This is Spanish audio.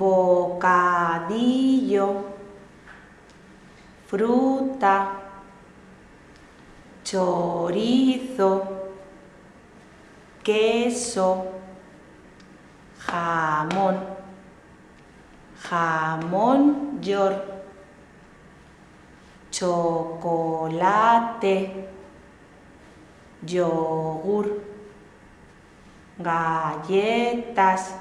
bocadillo, fruta, chorizo, queso, jamón, jamón york, chocolate, yogur, galletas,